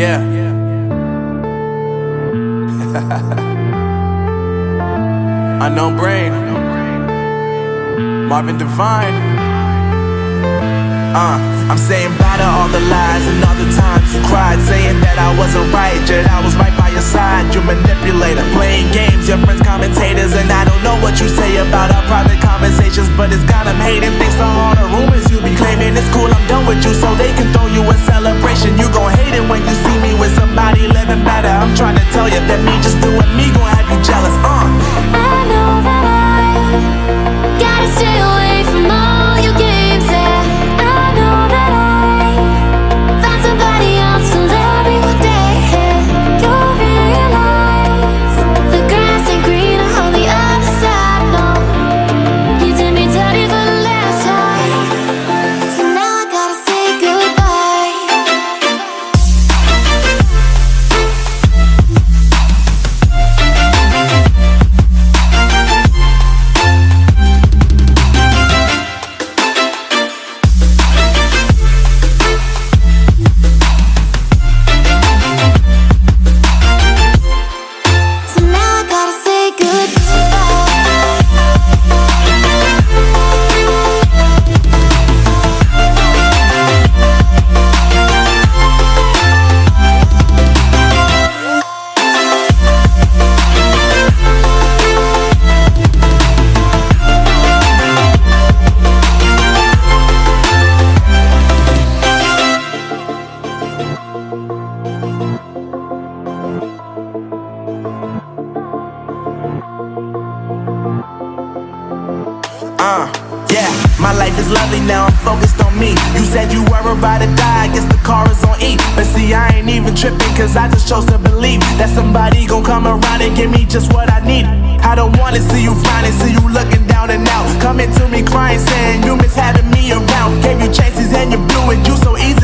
Yeah. Unknown brain. Marvin Divine. Uh, I'm saying bye to all the lies and all the times you cried, saying that I wasn't right, yet I was right by your side. You manipulator, playing games, your friends commentators, and I don't know what you say about our private conversations, but it's got them hating. Thanks to all the rumors you be claiming, it's cool. I'm done with you, so they can throw you a celebration. You gon' hate it when you see to that me just doing me gon' have you jealous. Uh, yeah, my life is lovely now, I'm focused on me. You said you were about to die, I guess the car is on E. But see, I ain't even tripping, cause I just chose to believe that somebody gon' come around and give me just what I need. I don't wanna see you frowning, see you looking down and out. Coming to me crying, saying you miss having me around. Gave you chances and you blew it, you so easily